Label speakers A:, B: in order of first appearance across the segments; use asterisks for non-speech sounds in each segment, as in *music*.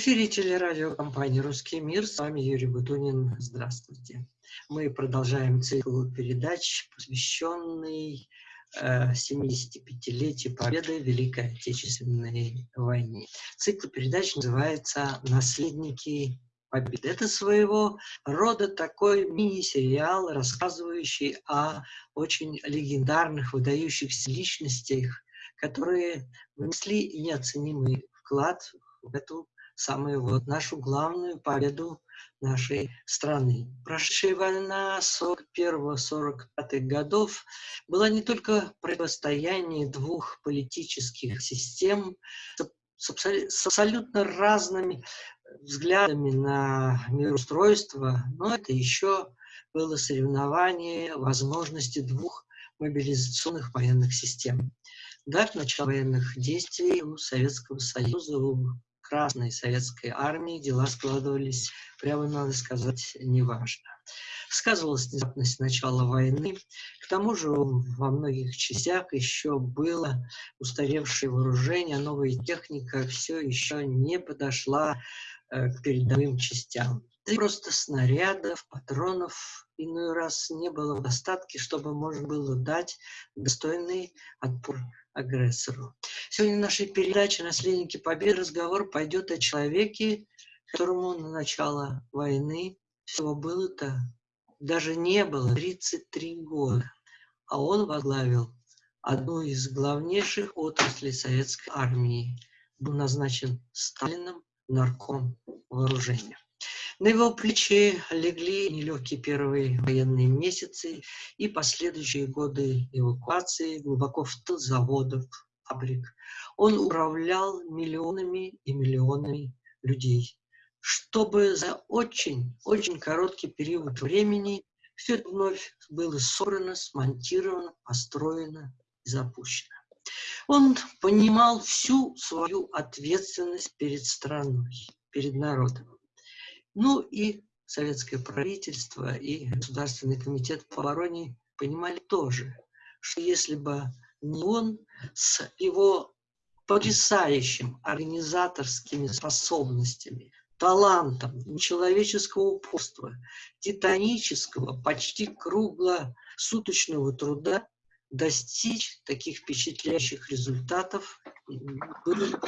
A: Эфире телерадиокомпании «Русский мир». С вами Юрий Бутунин. Здравствуйте. Мы продолжаем цикл передач, посвященный 75-летию победы в Великой Отечественной войне. Цикл передач называется «Наследники победы». Это своего рода такой мини-сериал, рассказывающий о очень легендарных, выдающихся личностях, которые внесли неоценимый вклад в эту самую вот нашу главную победу нашей страны. Прошедшая война 41-45 годов была не только противостояние двух политических систем с, абсолютно разными взглядами на мироустройство, но это еще было соревнование возможности двух мобилизационных военных систем. До начала военных действий у Советского Союза, у Красной Советской Армии дела складывались, прямо надо сказать, неважно. Сказывалась внезапность начала войны. К тому же во многих частях еще было устаревшее вооружение, новая техника все еще не подошла э, к передовым частям. Да и просто снарядов, патронов иной раз не было в достатке, чтобы можно было дать достойный отпор агрессору. Сегодня в нашей передаче «Наследники Победы» разговор пойдет о человеке, которому на начало войны всего было-то даже не было 33 года, а он возглавил одну из главнейших отраслей советской армии, был назначен Сталином нарком вооружения. На его плечи легли нелегкие первые военные месяцы и последующие годы эвакуации глубоко в тыл заводов, фабрик. Он управлял миллионами и миллионами людей, чтобы за очень-очень короткий период времени все это вновь было собрано, смонтировано, построено и запущено. Он понимал всю свою ответственность перед страной, перед народом. Ну и советское правительство и Государственный комитет по обороне понимали тоже, что если бы не он с его потрясающим организаторскими способностями, талантом, человеческого упорства, титанического, почти круглосуточного труда достичь таких впечатляющих результатов было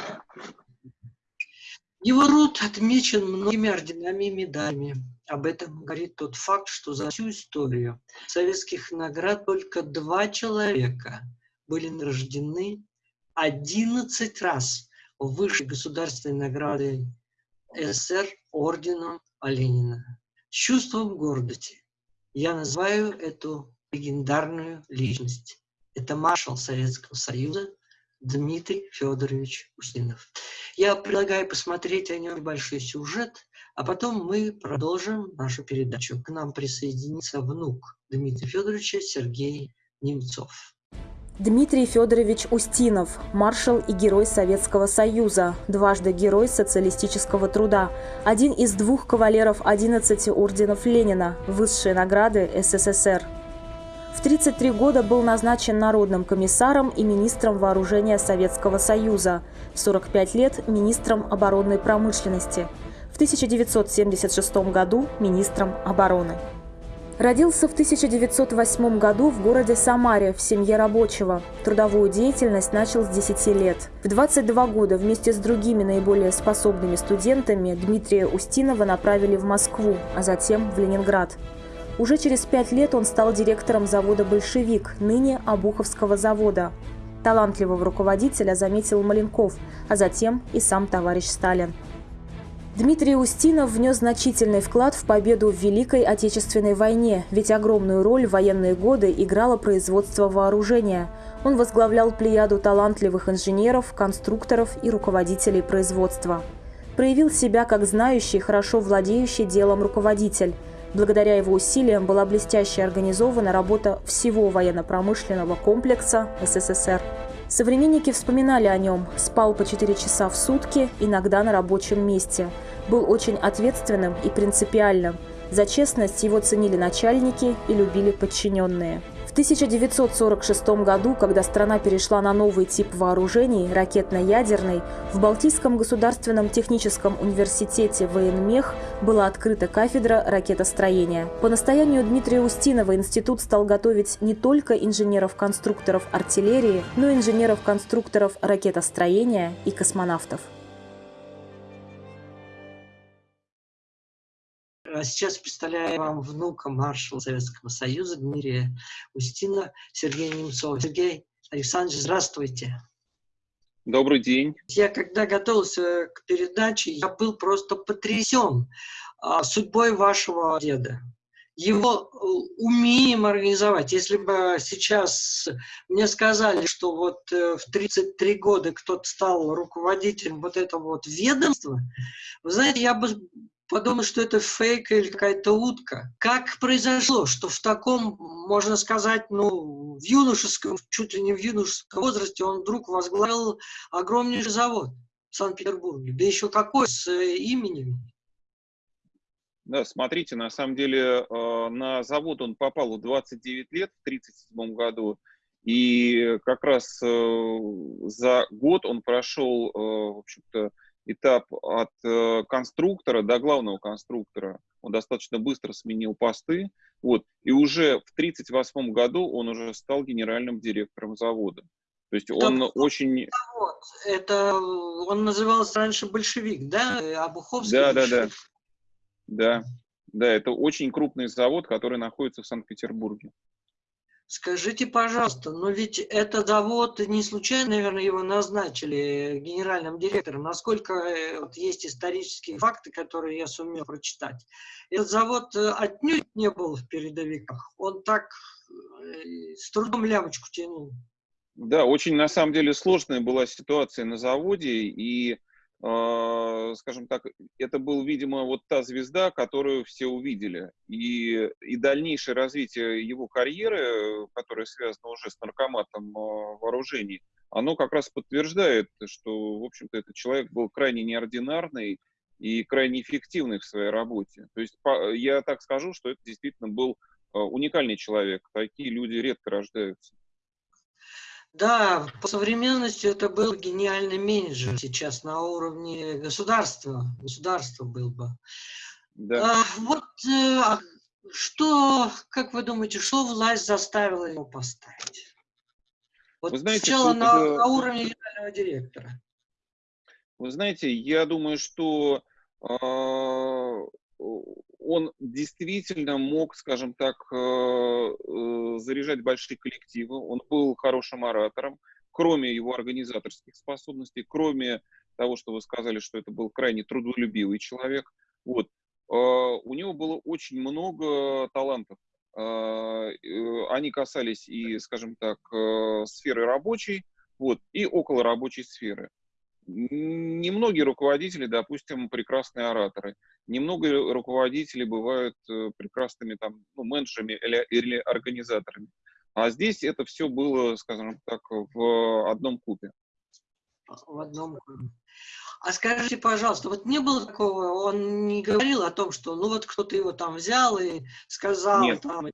A: его род отмечен многими орденами и медалями. Об этом говорит тот факт, что за всю историю советских наград только два человека были награждены 11 раз выше государственной награды СССР орденом Ленина. С чувством гордости я называю эту легендарную личность. Это маршал Советского Союза Дмитрий Федорович Устинов. Я предлагаю посмотреть о нем небольшой сюжет, а потом мы продолжим нашу передачу. К нам присоединится внук Дмитрия Федоровича Сергей Немцов.
B: Дмитрий Федорович Устинов, маршал и герой Советского Союза, дважды герой социалистического труда, один из двух кавалеров 11 орденов Ленина, высшие награды СССР. В 33 года был назначен народным комиссаром и министром вооружения Советского Союза, в 45 лет – министром оборонной промышленности, в 1976 году – министром обороны. Родился в 1908 году в городе Самаре в семье рабочего. Трудовую деятельность начал с 10 лет. В 22 года вместе с другими наиболее способными студентами Дмитрия Устинова направили в Москву, а затем в Ленинград. Уже через пять лет он стал директором завода «Большевик», ныне Обуховского завода. Талантливого руководителя заметил Маленков, а затем и сам товарищ Сталин. Дмитрий Устинов внес значительный вклад в победу в Великой Отечественной войне, ведь огромную роль в военные годы играло производство вооружения. Он возглавлял плеяду талантливых инженеров, конструкторов и руководителей производства. Проявил себя как знающий, хорошо владеющий делом руководитель. Благодаря его усилиям была блестяще организована работа всего военно-промышленного комплекса СССР. Современники вспоминали о нем. Спал по 4 часа в сутки, иногда на рабочем месте. Был очень ответственным и принципиальным. За честность его ценили начальники и любили подчиненные. В 1946 году, когда страна перешла на новый тип вооружений, ракетно-ядерный, в Балтийском государственном техническом университете военмех была открыта кафедра ракетостроения. По настоянию Дмитрия Устинова институт стал готовить не только инженеров-конструкторов артиллерии, но и инженеров-конструкторов ракетостроения и космонавтов.
A: Сейчас представляю вам внука маршала Советского Союза Дмитрия Устина Сергея Немцова. Сергей Александрович, здравствуйте.
C: Добрый день.
A: Я когда готовился к передаче, я был просто потрясен а, судьбой вашего деда его э, умеем организовать. Если бы сейчас мне сказали, что вот э, в 33 года кто-то стал руководителем вот этого вот ведомства, вы знаете, я бы подумал, что это фейк или какая-то утка. Как произошло, что в таком, можно сказать, ну, в юношеском, чуть ли не в юношеском возрасте он вдруг возглавил огромнейший завод в Санкт-Петербурге, да еще какой, с э, именем.
C: Да, смотрите, на самом деле э, на завод он попал в 29 лет, в 1937 году, и как раз э, за год он прошел, в общем-то, этап от э, конструктора до главного конструктора. Он достаточно быстро сменил посты. Вот, и уже в 1938 году он уже стал генеральным директором завода. То есть он так, очень...
A: Завод. Это он назывался раньше большевик, да? Обуховский
C: Да, да, да. Да, да, это очень крупный завод, который находится в Санкт-Петербурге.
A: Скажите, пожалуйста, но ведь этот завод не случайно, наверное, его назначили генеральным директором. Насколько э, вот, есть исторические факты, которые я сумел прочитать. Этот завод э, отнюдь не был в передовиках. Он так э, с трудом лямочку тянул.
C: Да, очень на самом деле сложная была ситуация на заводе, и скажем так, это был, видимо, вот та звезда, которую все увидели. И, и дальнейшее развитие его карьеры, которое связано уже с наркоматом а, вооружений, оно как раз подтверждает, что, в общем-то, этот человек был крайне неординарный и крайне эффективный в своей работе. То есть я так скажу, что это действительно был а, уникальный человек. Такие люди редко рождаются.
A: Да, по современности это был гениальный менеджер сейчас на уровне государства. Государство был бы. Да. А, вот э, а что, как вы думаете, что власть заставила его поставить? Вот вы знаете, сначала на, это... на уровне генерального директора.
C: Вы знаете, я думаю, что э, он действительно мог, скажем так, э, э, заряжать большие коллективы, он был хорошим оратором, кроме его организаторских способностей, кроме того, что вы сказали, что это был крайне трудолюбивый человек, вот, э, у него было очень много талантов. Они касались и, скажем так, сферы рабочей, вот, и около рабочей сферы. Немногие руководители, допустим, прекрасные ораторы. Немного руководителей бывают э, прекрасными там, ну, менеджерами или, или организаторами. А здесь это все было, скажем так, в одном купе.
A: В одном купе. А скажите, пожалуйста, вот не было такого, он не говорил о том, что ну вот кто-то его там взял и сказал, Нет. там,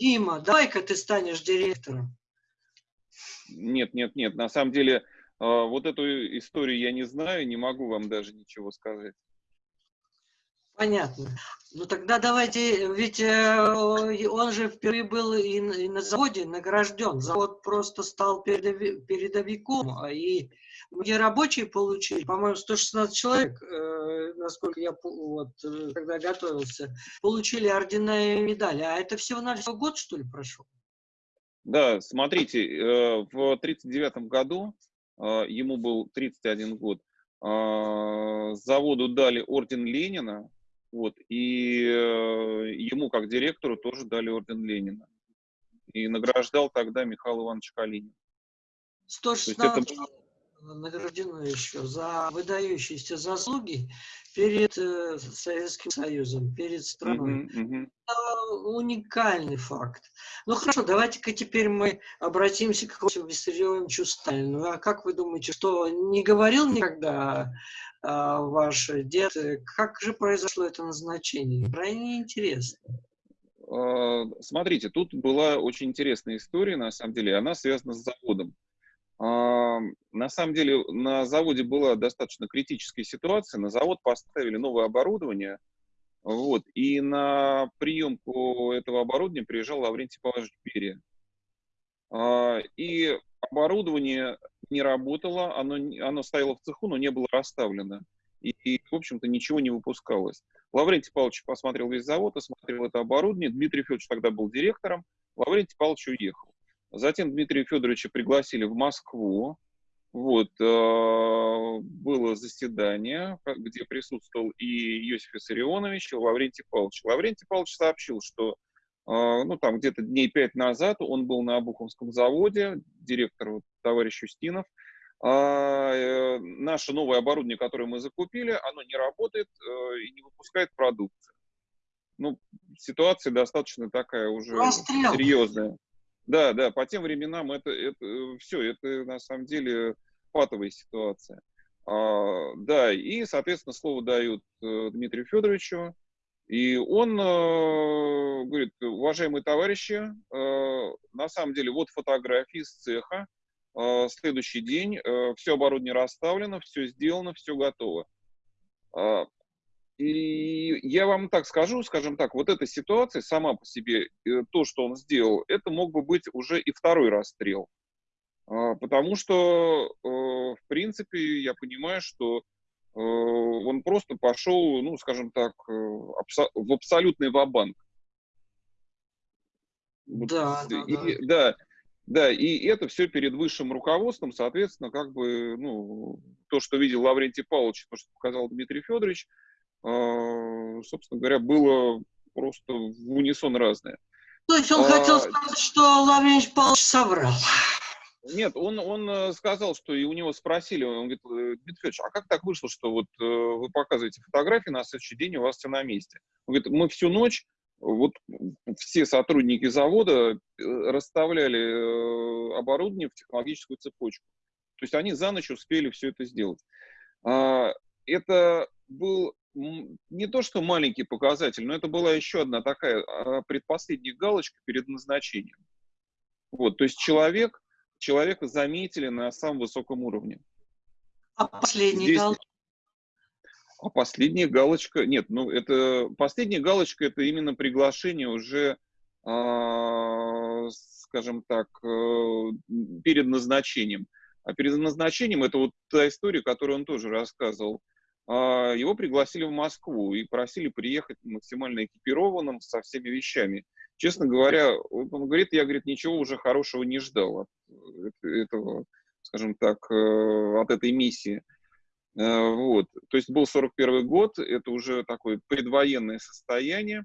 A: Дима, давай-ка ты станешь директором.
C: Нет, нет, нет. На самом деле, а, вот эту историю я не знаю, не могу вам даже ничего сказать.
A: Понятно. Ну тогда давайте, ведь э, он же впервые был и на заводе награжден. Завод просто стал передовиком, а и где рабочие получили, по-моему, 116 человек, э, насколько я вот, э, когда готовился, получили ордена и медали. А это всего-навсего год, что ли, прошел?
C: Да, смотрите, в 1939 году а, ему был 31 год, а, заводу дали орден Ленина, вот, и э, ему, как директору, тоже дали орден Ленина. И награждал тогда Михаил Иванович Калинин.
A: 116 это награждено еще за выдающиеся заслуги перед э, Советским Союзом, перед страной. -huh. Это уникальный факт. Ну хорошо, давайте-ка теперь мы обратимся к Виссарионовичу Сталину. А как вы думаете, что не говорил никогда а, ваш дед? Как же произошло это назначение? Крайне интересно.
C: э, смотрите, тут была очень интересная история, на самом деле, она связана с заводом. А, на самом деле на заводе была достаточно критическая ситуация. На завод поставили новое оборудование, вот, и на приемку этого оборудования приезжал Лаврентий Павлович Берия. А, и оборудование не работало, оно, оно стояло в цеху, но не было расставлено. И, и в общем-то, ничего не выпускалось. Лаврентий Павлович посмотрел весь завод, осмотрел это оборудование. Дмитрий Федорович тогда был директором. Лаврентий Павлович уехал. Затем Дмитрия Федоровича пригласили в Москву. Вот, э, было заседание, где присутствовал и Иосиф Виссарионович, и Лаврентий Павлович. Лаврентий Павлович сообщил, что э, ну, там где-то дней пять назад он был на Обуховском заводе, директор вот, товарищ Устинов. А, э, наше новое оборудование, которое мы закупили, оно не работает и не выпускает продукцию. Ну, ситуация достаточно такая уже Расстрел. серьезная. Да, да, по тем временам это, это э, все, это на самом деле патовая ситуация. А, да, и, соответственно, слово дают э, Дмитрию Федоровичу, и он э, говорит, уважаемые товарищи, э, на самом деле вот фотографии с цеха, э, следующий день, э, все оборудование расставлено, все сделано, все готово. А, и я вам так скажу, скажем так, вот эта ситуация сама по себе, э, то, что он сделал, это мог бы быть уже и второй расстрел. А, потому что, э, в принципе, я понимаю, что э, он просто пошел, ну, скажем так, в абсолютный вабанк.
A: Да, да,
C: и, да. да, да, и это все перед высшим руководством, соответственно, как бы, ну, то, что видел Лаврентий Павлович, то, что показал Дмитрий Федорович, собственно говоря, было просто в унисон разное.
A: То есть он а, хотел сказать, что Лаврентий Павлович соврал?
C: Нет, он, он э, сказал, что и у него спросили, он говорит, «Э, Дмитрий Федорович, а как так вышло, что вот э, вы показываете фотографии, на следующий день у вас все на месте? Он говорит, мы всю ночь, вот все сотрудники завода расставляли оборудование в технологическую цепочку. То есть они за ночь успели все это сделать. А, это был не то что маленький показатель, но это была еще одна такая а, предпоследняя галочка перед назначением. Вот, то есть человек, человека заметили на самом высоком уровне.
A: А последняя Здесь... галочка?
C: А последняя галочка, нет, ну это последняя галочка это именно приглашение уже, э, скажем так, э, перед назначением. А перед назначением это вот та история, которую он тоже рассказывал. Его пригласили в Москву и просили приехать максимально экипированным со всеми вещами. Честно говоря, он говорит, я, говорит, ничего уже хорошего не ждал от этого, скажем так, э, от этой миссии. Э, вот. То есть был 41 год, это уже такое предвоенное состояние.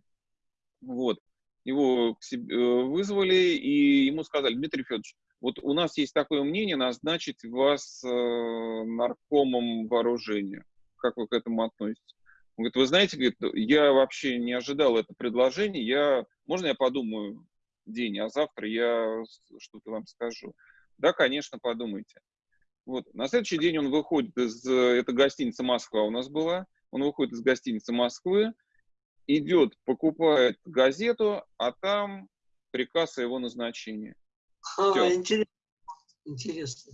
C: Вот. Его э, вызвали и ему сказали, Дмитрий Федорович, вот у нас есть такое мнение назначить вас наркомом вооружения как вы к этому относитесь? Он говорит, вы знаете, говорит, я вообще не ожидал это предложение, я, можно я подумаю день, а завтра я что-то вам скажу? Да, конечно, подумайте. Вот. На следующий день он выходит из, это гостиница Москва у нас была, он выходит из гостиницы Москвы, идет, покупает газету, а там приказ о его назначении.
A: А, интересно. интересно.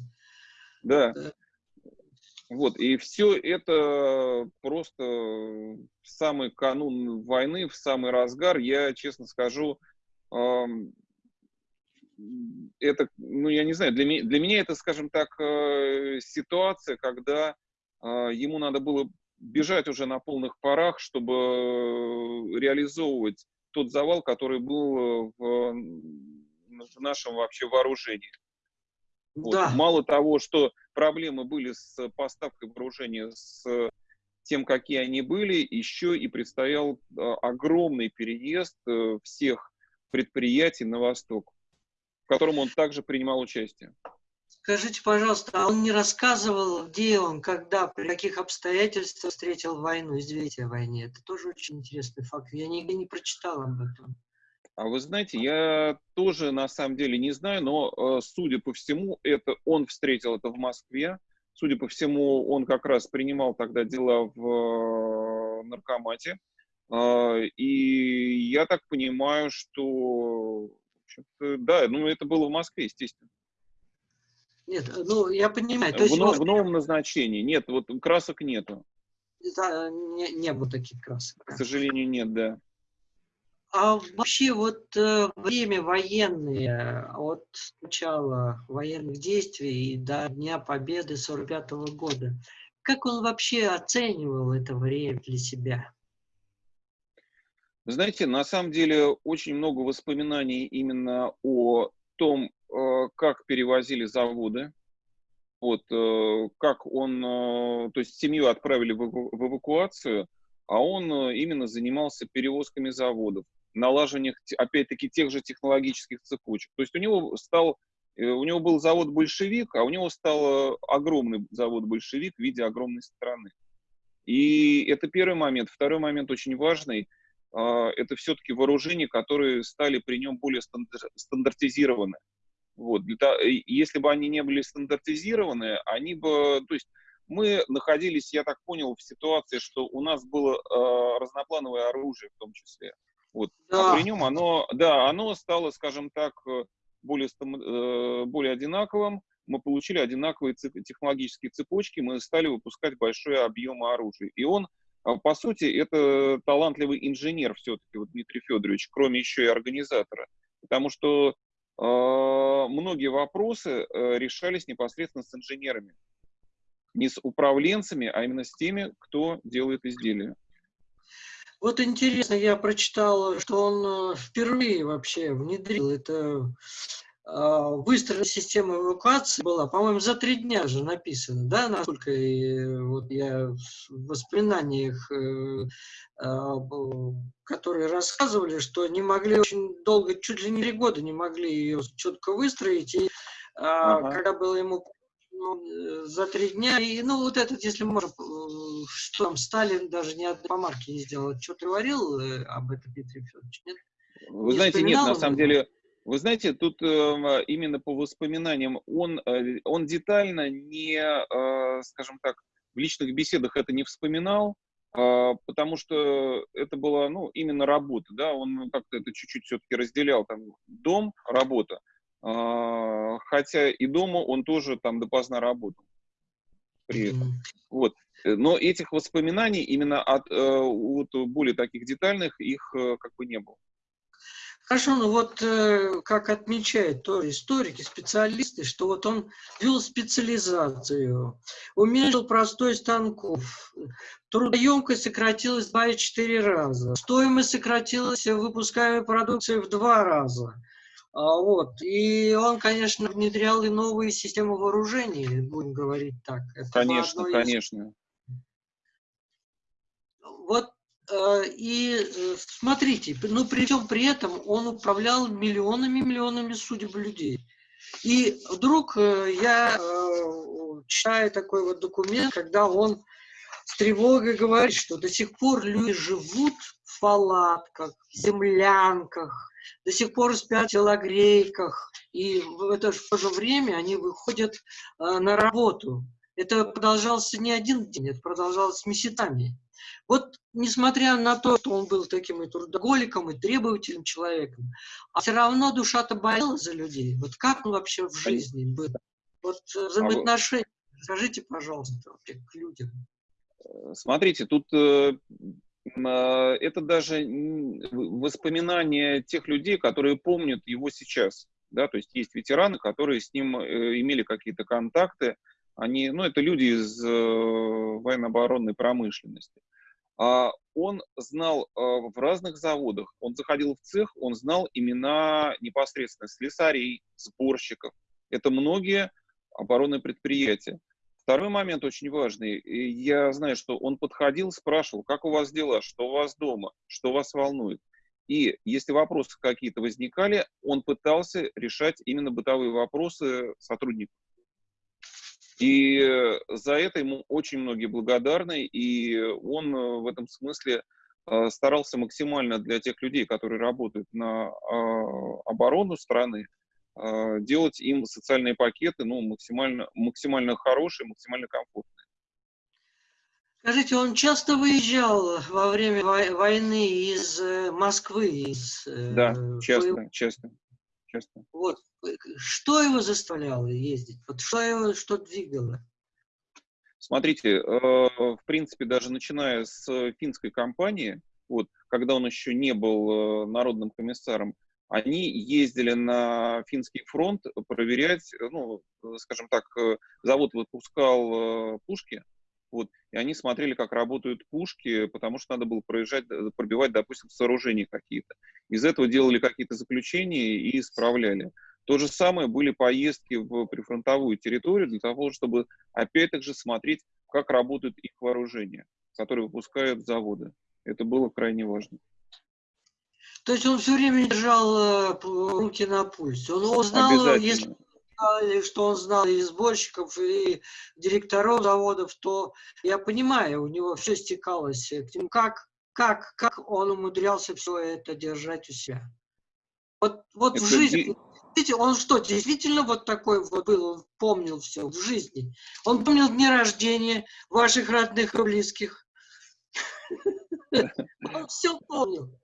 C: Да. да. Вот, и все это просто в самый канун войны, в самый разгар, я честно скажу, это, ну, я не знаю, для, меня, для меня это, скажем так, э, ситуация, когда а, ему надо было бежать уже на полных парах, чтобы реализовывать тот завал, который был в, в нашем вообще вооружении. Вот. Да. Мало того, что проблемы были с поставкой вооружения, с тем, какие они были, еще и предстоял а, огромный переезд э, всех предприятий на восток, в котором он также принимал участие.
A: Скажите, пожалуйста, а он не рассказывал, где он, когда, при каких обстоятельствах встретил войну, известие о войне? Это тоже очень интересный факт. Я нигде не прочитал об этом.
C: А вы знаете, я тоже на самом деле не знаю, но, э, судя по всему, это он встретил это в Москве. Судя по всему, он как раз принимал тогда дела в э, наркомате. И я так понимаю, что, да, ну это было в Москве, естественно.
A: Нет, ну я понимаю.
C: То в, есть, может... в новом назначении. Нет, вот красок нету.
A: Да, не, не было таких красок.
C: К сожалению, нет, да.
A: А вообще вот э, время военное, от начала военных действий и до Дня Победы 45 -го года, как он вообще оценивал это время для себя?
C: Знаете, на самом деле очень много воспоминаний именно о том, э, как перевозили заводы, вот, э, как он, то есть семью отправили в эвакуацию, а он именно занимался перевозками заводов, налаживанием, опять-таки, тех же технологических цепочек. То есть у него стал, у него был завод «Большевик», а у него стал огромный завод «Большевик» в виде огромной страны. И это первый момент. Второй момент очень важный – а, это все-таки вооружения, которые стали при нем более стандартизированы. Вот. Если бы они не были стандартизированы, они бы, то есть мы находились, я так понял, в ситуации, что у нас было э, разноплановое оружие в том числе. Вот. Да. А при нем оно, да, оно стало, скажем так, более, э, более одинаковым. Мы получили одинаковые технологические цепочки, мы стали выпускать большой объем оружия. И он а по сути, это талантливый инженер все-таки, вот Дмитрий Федорович, кроме еще и организатора. Потому что э, многие вопросы э, решались непосредственно с инженерами. Не с управленцами, а именно с теми, кто делает изделия.
A: Вот интересно, я прочитал, что он э, впервые вообще внедрил это а, выстроена система эвакуации была, по-моему, за три дня же написано, да, насколько и, вот я в воспоминаниях, э, а, которые рассказывали, что не могли очень долго, чуть ли не три года не могли ее четко выстроить, и а, ага. когда было ему за три дня, и, ну, вот этот, если можно, э, что там, Сталин даже ни одной помарки не сделал, что ты говорил э, об этом, Дмитрий Федорович, нет?
C: Вы не знаете, нет, на самом деле, вы знаете, тут э, именно по воспоминаниям он, э, он детально не, э, скажем так, в личных беседах это не вспоминал, э, потому что это была, ну, именно работа, да, он как-то это чуть-чуть все-таки разделял, там, дом, работа, э, хотя и дома он тоже там допоздна работал при этом. Вот. Но этих воспоминаний именно от, э, от более таких детальных их э, как бы не было.
A: Хорошо, ну вот э, как отмечают тоже историки, специалисты, что вот он вел специализацию, уменьшил простой станков, трудоемкость сократилась 2,4 раза, стоимость сократилась выпускаемой продукции в два раза. А, вот. И он, конечно, внедрял и новые системы вооружений, будем говорить так.
C: Это конечно, из... конечно.
A: Вот Э, и э, смотрите, ну при всем при этом он управлял миллионами-миллионами судеб людей. И вдруг э, я читаю такой вот документ, когда он с тревогой говорит, что до сих пор люди живут в палатках, в землянках, до сих пор спят в телогрейках, и в это же, в то же время они выходят на работу. Это продолжалось не один день, это продолжалось месяцами. Вот несмотря на то, что он был таким и трудоголиком, и требовательным человеком, а все равно душа-то болела за людей. Вот как он вообще в жизни был? Вот э, взаимоотношения, скажите, пожалуйста, вообще к людям.
C: Э, смотрите, тут э, а, это даже воспоминания тех людей, которые помнят его сейчас. Да, то есть есть ветераны, которые с ним имели какие-то контакты. Они, ну, это люди из военно-оборонной промышленности. А, он знал а, в разных заводах, он заходил в цех, он знал имена непосредственно слесарей, сборщиков. Это многие оборонные предприятия. Второй момент очень важный. Я знаю, что он подходил, спрашивал, как у вас дела, что у вас дома, что вас волнует. И если вопросы какие-то возникали, он пытался решать именно бытовые вопросы сотрудников. И э, за это ему очень многие благодарны, и он э, в этом смысле э, старался максимально для тех людей, которые работают на а, оборону страны, делать им социальные пакеты ну, максимально, максимально хорошие, максимально комфортные.
A: Скажите, он часто выезжал во время войны из э, Москвы? Из,
C: э, да, часто, своего... часто, часто.
A: Вот, что его заставляло ездить? Вот что его, что двигало?
C: Смотрите, в принципе, даже начиная с финской кампании, вот, когда он еще не был народным комиссаром, они ездили на финский фронт проверять, ну, скажем так, завод выпускал пушки, вот, и они смотрели, как работают пушки, потому что надо было проезжать, пробивать, допустим, сооружения какие-то. Из этого делали какие-то заключения и исправляли. То же самое были поездки в прифронтовую территорию для того, чтобы опять же смотреть, как работают их вооружения, которые выпускают заводы. Это было крайне важно.
A: То есть он все время держал э, руки на пульсе. Он узнал, если что он знал и сборщиков, и директоров заводов, то я понимаю, у него все стекалось к нему. Как, как, как он умудрялся все это держать у себя? Вот, вот в жизни, видите, он что, действительно вот такой вот был, он помнил все в жизни. Он помнил дни рождения ваших родных и близких. *laughs* Он все помнил.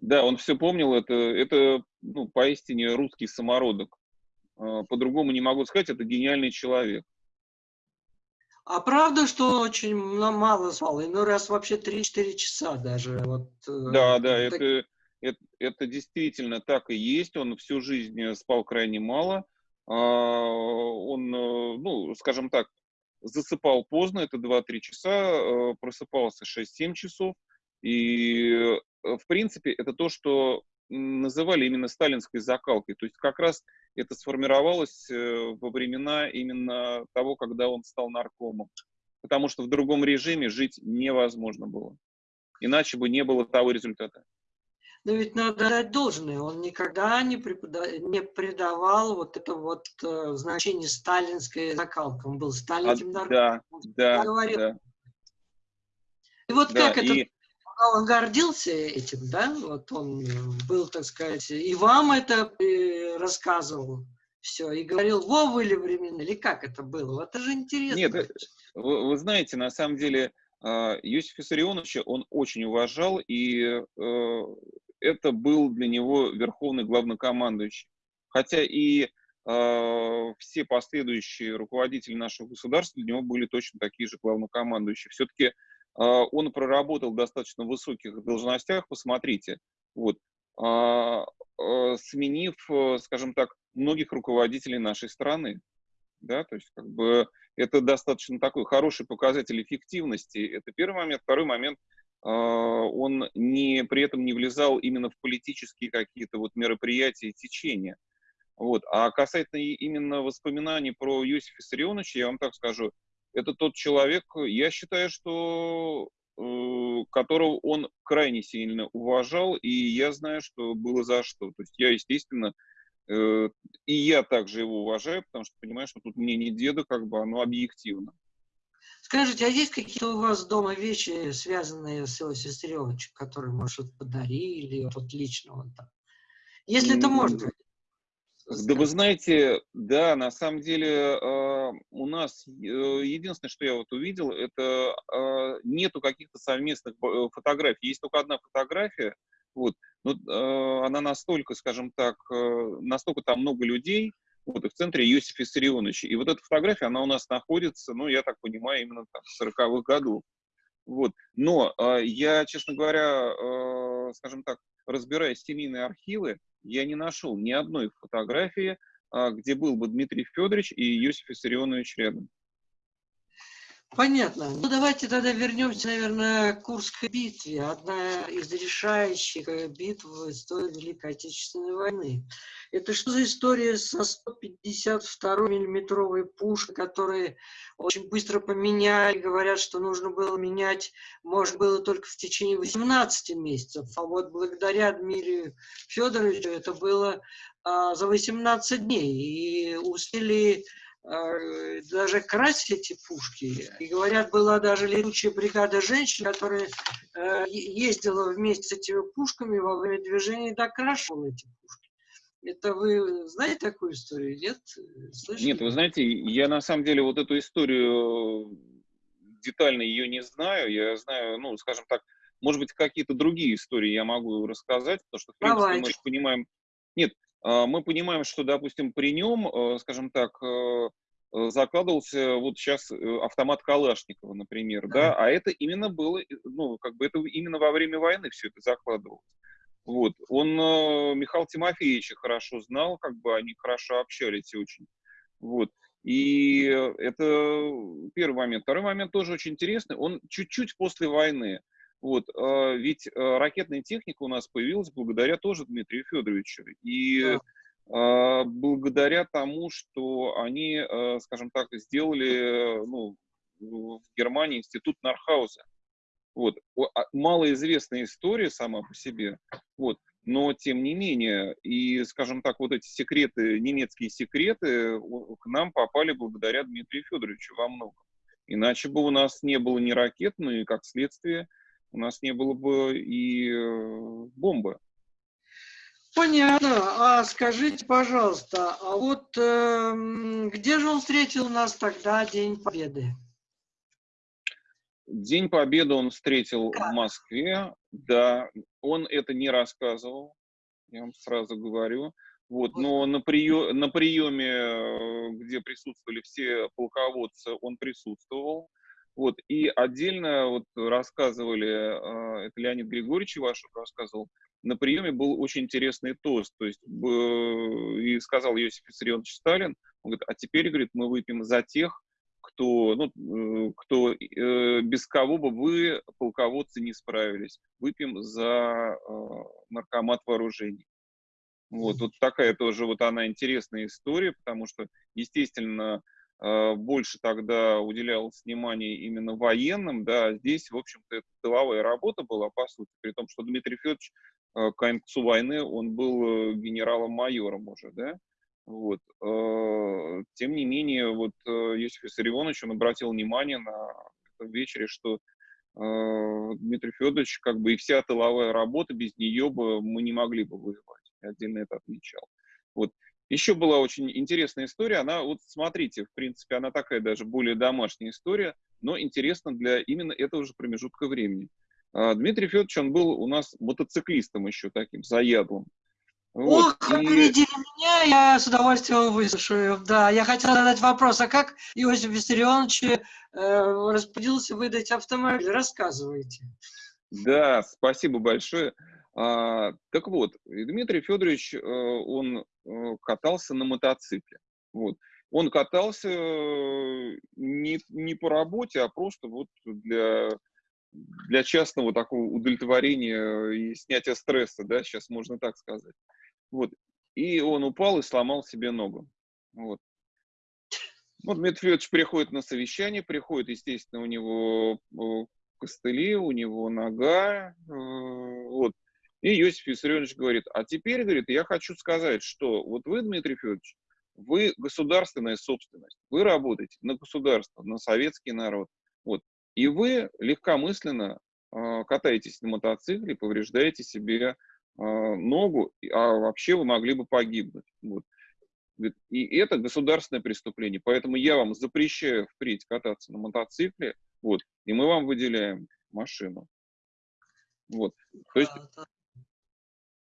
C: Да, он все помнил, это, это ну, поистине русский самородок. А, по-другому не могу сказать, это гениальный человек.
A: А правда, что он очень мало спал? Ну, раз вообще 3-4 часа даже. Вот,
C: э, да, да, так... это, это, это действительно так и есть. Он всю жизнь спал крайне мало. А, он, э, ну, скажем так, засыпал поздно, это 2-3 часа, э, просыпался 6-7 часов. И, в принципе, это то, что называли именно сталинской закалкой. То есть как раз это сформировалось э, во времена именно того, когда он стал наркомом. Потому что в другом режиме жить невозможно было. Иначе бы не было того результата.
A: Но ведь надо дать должное, он никогда не, препода... не придавал вот это вот э, значение сталинской закалки. Он был сталинским
C: а, наркомом. Да, да, да.
A: И вот да, как и... это он гордился этим, да, вот он был, так сказать, и вам это э, рассказывал все, и говорил, во были времена, или как это было? Это же интересно.
C: Нет, э, вы, вы знаете, на самом деле, а, Иосиф Виссарионовича он очень уважал, и э, это был для него верховный главнокомандующий. Хотя и а, все последующие руководители нашего государства для него были точно такие же главнокомандующие. Все-таки а, он проработал в достаточно высоких должностях, посмотрите, вот, а, а, сменив, э, скажем так, многих руководителей нашей страны. Да, то есть, как бы, это достаточно такой хороший показатель эффективности. Это первый момент. Второй момент, он не, при этом не влезал именно в политические какие-то вот мероприятия и течения. Вот. А касательно именно воспоминаний про Иосифа Виссарионовича, я вам так скажу, это тот человек, я считаю, что э, которого он крайне сильно уважал, и я знаю, что было за что. То есть я, естественно, э, и я также его уважаю, потому что понимаю, что тут мне не деда, как бы оно объективно.
A: Скажите, а есть какие-то у вас дома вещи, связанные с его сестреночкой, которые, может, подарили, вот лично вот так? Если это можно.
C: Да вы знаете, да, на самом деле э, у нас э, единственное, что я вот увидел, это э, нету каких-то совместных фотографий. Есть только одна фотография, вот, но она настолько, скажем так, настолько там много людей, вот, и в центре Иосиф Виссарионович. И вот эта фотография, она у нас находится, ну, я так понимаю, именно там в 40-х годов. Вот. Но я, честно говоря, скажем так, разбирая семейные архивы, я не нашел ни одной фотографии, а, где был бы Дмитрий Федорович и Иосиф Виссарионович рядом.
A: Понятно. Ну, давайте тогда вернемся, наверное, к Курской битве. Одна из решающих битв в истории Великой Отечественной войны. Это что за история со 152 миллиметровой пушкой, которые очень быстро поменяли, говорят, что нужно было менять, можно было только в течение 18 месяцев, а вот благодаря Дмитрию Федоровичу это было а, за 18 дней, и успели даже красить эти пушки. И говорят, была даже летучая бригада женщин, которая э, ездила вместе с этими пушками во время движения и докрашивала эти пушки. Это вы знаете такую историю, нет?
C: Слышали? Нет, вы знаете, я на самом деле вот эту историю детально ее не знаю. Я знаю, ну, скажем так, может быть, какие-то другие истории я могу рассказать, потому что, в принципе,
A: Давайте.
C: мы понимаем... Нет, мы понимаем, что, допустим, при нем, э, скажем так, э, э, закладывался вот сейчас автомат Калашникова, например, да, а это именно было, ну, как бы это именно во время войны все это закладывалось. Вот. Он Михаил Тимофеевича хорошо знал, как бы они хорошо общались очень. Вот. И это первый момент. Второй момент тоже очень интересный. Он чуть-чуть после войны. Вот, ведь ракетная техника у нас появилась благодаря тоже Дмитрию Федоровичу. И да. благодаря тому, что они, скажем так, сделали ну, в Германии институт Нархауза. Вот. А, малоизвестная история сама по себе. Вот. Но, тем не менее, и, скажем так, вот эти секреты, немецкие секреты к нам попали благодаря Дмитрию Федоровичу во многом. Иначе бы у нас не было ни ракет, ну и, как следствие, у нас не было бы и э, бомбы.
A: Понятно. А скажите, пожалуйста, а вот э, где же он встретил нас тогда День Победы?
C: День Победы он встретил как? в Москве. Да, он это не рассказывал, я вам сразу говорю. Вот, но на, прием, на приеме, э, где присутствовали все полководцы, он присутствовал. Вот, и отдельно вот рассказывали, а, это Леонид Григорьевич Ивашев рассказывал, на приеме был очень интересный тост, то есть и сказал Иосиф Виссарионович Сталин, он говорит, а теперь, говорит, мы выпьем за тех, кто, ну, э, кто, э, без кого бы вы, полководцы, не справились. Выпьем за э, наркомат вооружений. Вот, вот такая тоже вот она интересная история, потому что, естественно, Э, больше тогда уделялось внимание именно военным, да, здесь, в общем-то, это тыловая работа была, по сути, при том, что Дмитрий Федорович э, к концу войны, он был э, генералом-майором уже, да, вот. Тем не менее, вот Иосиф Виссарионович, он обратил внимание на этом вечере, что Дмитрий Федорович, как бы и вся тыловая работа, без нее бы мы не могли бы воевать. Отдельно это отмечал. Вот. Еще была очень интересная история. Она, вот смотрите, в принципе, она такая даже более домашняя история, но интересна для именно этого же промежутка времени. А, Дмитрий Федорович, он был у нас мотоциклистом еще таким, заядлым.
A: Вот. Ох, как и... меня, я с удовольствием выслушаю. Да, я хотел задать вопрос, а как Иосиф Виссарионович э, распорядился выдать автомобиль? Рассказывайте.
C: Да, спасибо большое. А, так вот, Дмитрий Федорович, э, он э, катался на мотоцикле. Вот. Он катался э, не, не по работе, а просто вот для, для частного такого удовлетворения и снятия стресса, да, сейчас можно так сказать. Вот. И он упал и сломал себе ногу. Вот. Вот Дмитрий Федорович приходит на совещание, приходит, естественно, у него костыли, у него нога, вот. И Иосиф Виссарионович говорит, а теперь, говорит, я хочу сказать, что вот вы, Дмитрий Федорович, вы государственная собственность, вы работаете на государство, на советский народ. Вот. И вы легкомысленно э, катаетесь на мотоцикле, повреждаете себе э, ногу, а вообще вы могли бы погибнуть. Вот. И это государственное преступление. Поэтому я вам запрещаю впредь кататься на мотоцикле, вот, и мы вам выделяем машину. Вот. То есть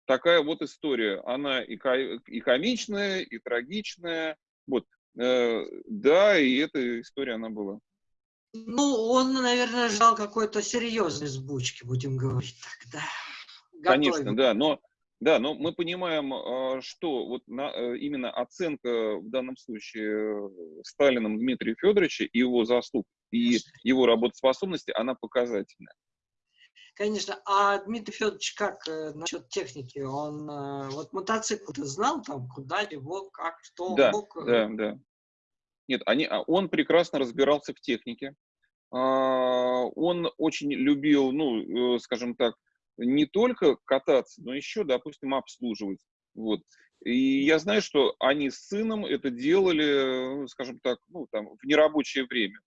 C: такая вот история. Она и, и комичная, и трагичная. Вот. Э, да, и эта история она была.
A: Ну, он, наверное, ждал какой-то серьезной сбучки, будем говорить тогда.
C: Конечно, да, но да, но мы понимаем, а, что вот на, э, именно оценка в данном случае Сталином Дмитрия Федоровича и его заслуг и его работоспособности, она показательная.
A: Конечно. А Дмитрий Федорович как э, насчет техники? Он э, вот мотоцикл ты знал там, куда его, как, что
C: да, мог? Э? Да, да. Нет, они, а он прекрасно разбирался в технике. А, он очень любил, ну, э, скажем так, не только кататься, но еще, допустим, обслуживать. Вот. И я знаю, что они с сыном это делали, скажем так, ну, там, в нерабочее время.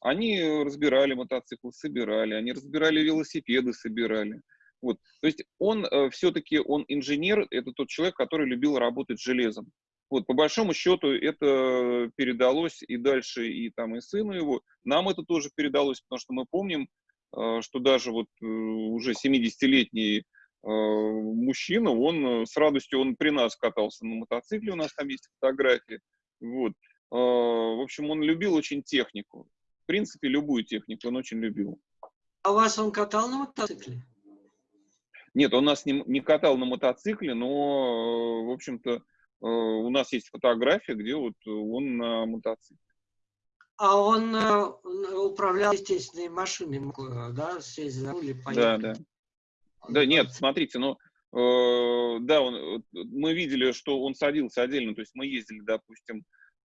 C: Они разбирали мотоциклы, собирали, они разбирали велосипеды, собирали. Вот. То есть он э, все-таки, он инженер, это тот человек, который любил работать железом. Вот, по большому счету, это передалось и дальше, и там, и сыну его. Нам это тоже передалось, потому что мы помним, э, что даже вот э, уже 70-летний мужчина, он с радостью, он при нас катался на мотоцикле, у нас там есть фотографии. Вот. В общем, он любил очень технику. Принципе, любую технику он очень любил.
A: А у вас он катал на мотоцикле?
C: Нет, он нас не, не катал на мотоцикле, но, в общем-то, Э, у нас есть фотография, где вот он на мотоцикле.
A: А он э, управлял, естественно, машиной, э, да, сесть за руль и поехать?
C: Да, да. Да, нет, смотрите, ну, э, да, он, мы видели, что он садился отдельно, то есть мы ездили, допустим, э,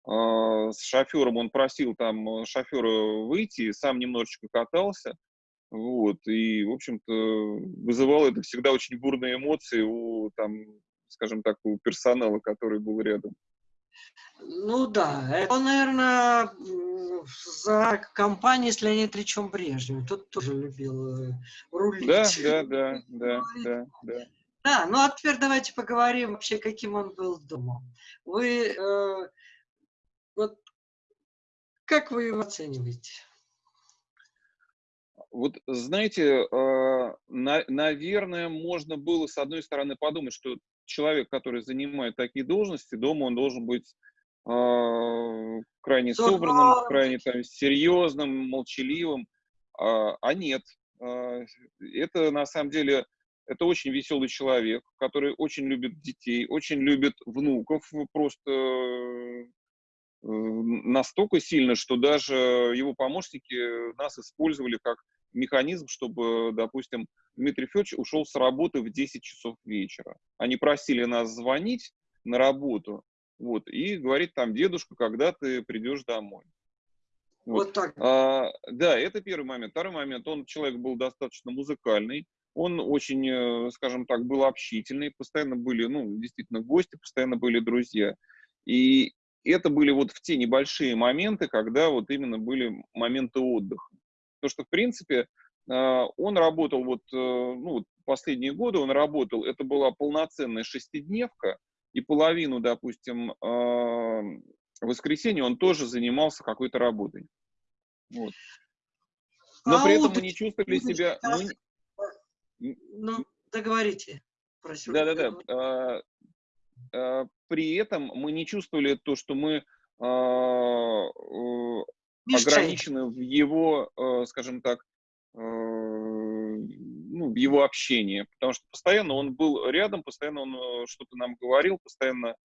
C: с шофером, он просил там шофера выйти, сам немножечко катался, вот, и, в общем-то, вызывало это всегда очень бурные эмоции у там скажем так, у персонала, который был рядом.
A: Ну да, это, наверное, за компанией с Леонидом Ильичем Брежневым. Тот тоже любил э, рулить.
C: Да, да, *laughs* да, да, да, да.
A: Да, ну а теперь давайте поговорим вообще, каким он был дома. Вы, э, вот, как вы его оцениваете?
C: Вот, знаете, на, наверное, можно было, с одной стороны, подумать, что человек, который занимает такие должности, дома он должен быть э, крайне собранным, крайне там, серьезным, молчаливым, а, а нет. Это на самом деле это очень веселый человек, который очень любит детей, очень любит внуков, просто настолько сильно, что даже его помощники нас использовали как механизм, чтобы, допустим, Дмитрий Федорович ушел с работы в 10 часов вечера. Они просили нас звонить на работу, вот, и говорить там, дедушка, когда ты придешь домой.
A: Вот, вот так.
C: А, да, это первый момент. Второй момент, он человек был достаточно музыкальный, он очень, э, скажем так, был общительный, постоянно были, ну, действительно, гости, постоянно были друзья. И это были вот в те небольшие моменты, когда вот именно были моменты отдыха. Потому что, в принципе, а, он работал вот, э, ну, последние годы он работал, это была полноценная шестидневка, и половину, допустим, а, воскресенья он тоже занимался какой-то работой. Вот. Но а при этом мы не чувствовали себя...
A: Мы... Ну, договорите.
C: Да-да-да. При этом мы не чувствовали то, что мы ограничены в его, э, скажем так, э, ну, в его общении, потому что постоянно он был рядом, постоянно он э, что-то нам говорил, постоянно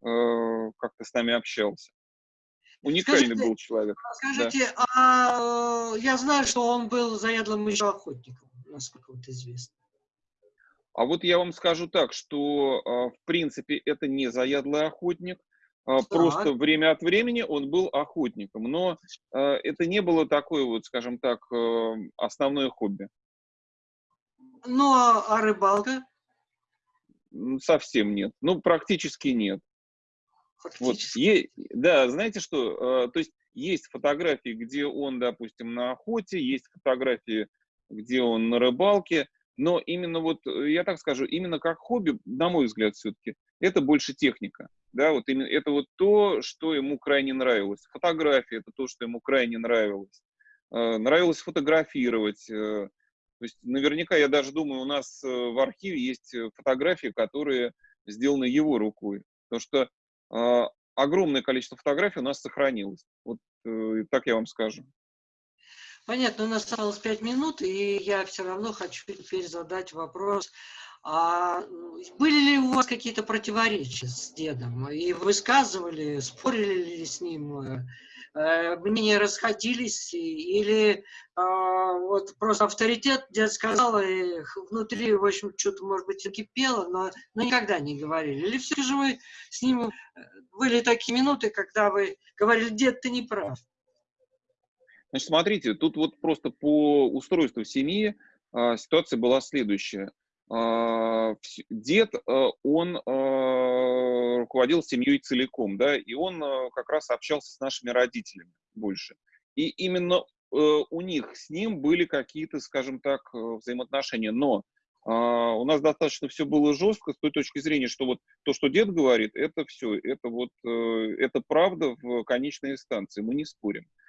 C: как-то с нами общался. Уникальный скажите, был человек.
A: Скажите, да. а я знаю, что он был заядлым еще охотником, насколько вот известно.
C: А вот я вам скажу так, что, в принципе, это не заядлый охотник, а, так. Просто время от времени он был охотником, но э, это не было такое вот, скажем так, основное хобби.
A: Ну, а, а рыбалка?
C: Совсем нет. Ну, практически нет.
A: Фактически.
C: Вот, е, да, знаете что, то есть есть фотографии, где он, допустим, на охоте, есть фотографии, где он на рыбалке, но именно вот, я так скажу, именно как хобби, на мой взгляд, все-таки, это больше техника. Да, вот именно это вот то, что ему крайне нравилось. Фотография это то, что ему крайне нравилось. Э, нравилось фотографировать. Э, то есть наверняка, я даже думаю, у нас э, в архиве есть фотографии, которые сделаны его рукой. Потому что э, огромное количество фотографий у нас сохранилось. Вот э, так я вам скажу.
A: Понятно, у нас осталось пять минут, и я все равно хочу теперь задать вопрос а были ли у вас какие-то противоречия с дедом? И высказывали, спорили ли с ним? Э, мнения расходились? Или а, вот просто авторитет дед сказал, и внутри, в общем, что-то, может быть, кипело, но, но никогда не говорили? Или все же вы с ним... Э, были такие минуты, когда вы говорили, дед, ты не прав?
C: Значит, смотрите, тут вот просто по устройству семьи а, ситуация была следующая. А, дед, э, он э, руководил семьей целиком, да, и он э, как раз общался с нашими родителями больше. И именно у них с ним были какие-то, скажем так, взаимоотношения. Но А, у нас достаточно все было жестко с той точки зрения, что вот то, что дед говорит, это все, это вот, э, это правда в конечной инстанции, мы не спорим. А,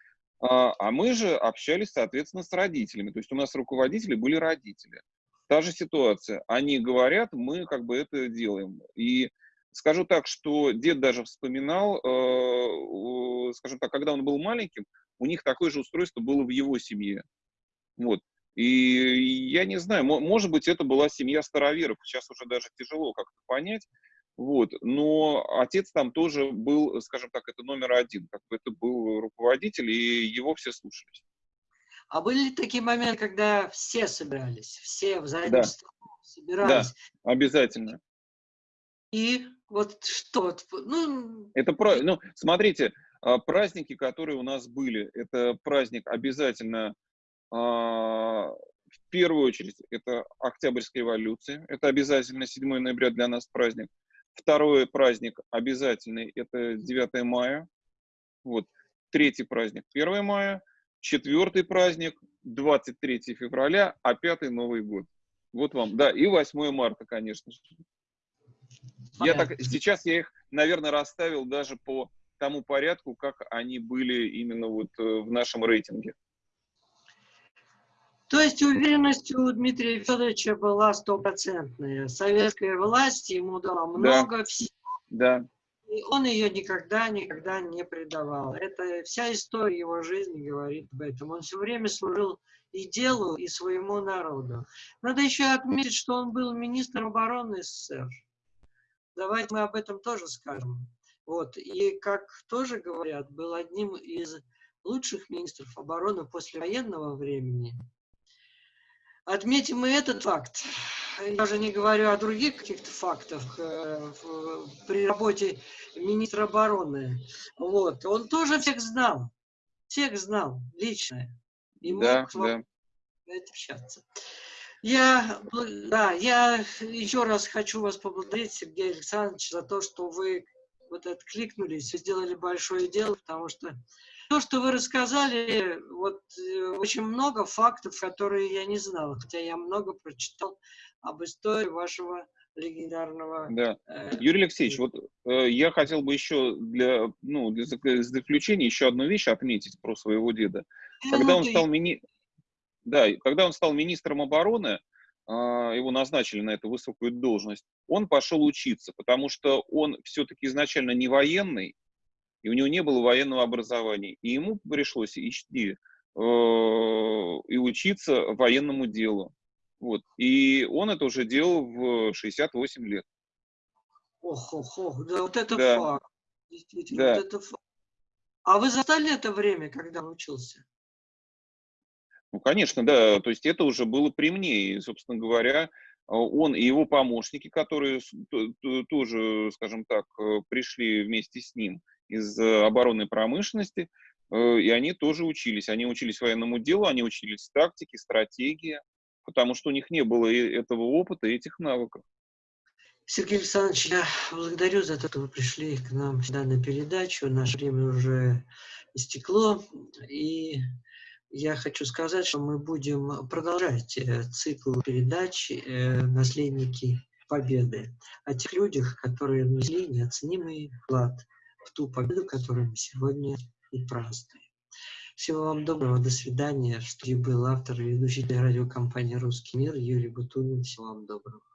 C: а мы же общались, соответственно, с родителями, то есть у нас руководители были родители. Та же ситуация, они говорят, мы как бы это делаем. И скажу так, что дед даже вспоминал, э, скажем так, когда он был маленьким, у них такое же устройство было в его семье. Вот. И я не знаю, может быть, это была семья староверов, сейчас уже даже тяжело как-то понять, вот, но отец там тоже был, скажем так, это номер один, как бы это был руководитель, и его все слушались.
A: А были ли такие моменты, когда все собирались, все в заднем да. собирались?
C: Да, обязательно.
A: И вот что? Ну...
C: Это про... ну, смотрите, а, праздники, которые у нас были, это праздник обязательно а, в первую очередь, это Октябрьская революция. Это обязательно 7 ноября для нас праздник. Второй праздник обязательный – это 9 мая. Вот. Третий праздник – 1 мая. Четвертый праздник – 23 февраля, а пятый – Новый год. Вот вам. Да, и 8 марта, конечно же. Я так, сейчас я их, наверное, расставил даже по тому порядку, как они были именно вот э, в нашем рейтинге.
A: То есть уверенность у Дмитрия Федоровича была стопроцентная. Советская власть ему дала много
C: да.
A: всего.
C: Да.
A: И он ее никогда, никогда не предавал. Это вся история его жизни говорит об этом. Он все время служил и делу, и своему народу. Надо еще отметить, что он был министром обороны СССР. Давайте мы об этом тоже скажем. Вот. И, как тоже говорят, был одним из лучших министров обороны после военного времени. Отметим и этот факт. Я уже не говорю о других каких-то фактах э, при работе министра обороны. Вот. Он тоже всех знал. Всех знал лично. И
C: да, мог да.
A: общаться. Я, да, я еще раз хочу вас поблагодарить, Сергей Александрович, за то, что вы вот откликнулись и сделали большое дело, потому что то, что вы рассказали, вот э, очень много фактов, которые я не знал, хотя я много прочитал об истории вашего легендарного...
C: Да. Э, Юрий Алексеевич, вот э, я хотел бы еще для, ну, для заключения еще одну вещь отметить про своего деда. Когда он стал, мини... да, когда он стал министром обороны, э, его назначили на эту высокую должность, он пошел учиться, потому что он все-таки изначально не военный, и у него не было военного образования. И ему пришлось идти э, и учиться военному делу. Вот. И он это уже делал в 68 лет.
A: Ох, ох, ох, да вот это да. факт. Действительно, да. вот это факт. А вы застали это время, когда учился?
C: Ну, конечно, да. То есть это уже было при мне. И, собственно говоря, он и его помощники, которые тоже, скажем так, э, пришли вместе с ним, из э, оборонной промышленности, э, и они тоже учились. Они учились военному делу, они учились тактике, стратегии, потому что у них не было этого опыта и этих навыков.
A: Сергей Александрович, я благодарю за то, что вы пришли к нам сюда на передачу. Наше время уже истекло, и я хочу сказать, что мы будем продолжать э, цикл передач «Наследники Победы» о тех людях, которые внесли неоценимый вклад в ту победу, которую мы сегодня и празднуем. Всего вам доброго, до свидания. В студии был автор и ведущий радиокомпании «Русский мир» Юрий Бутунин. Всего вам доброго.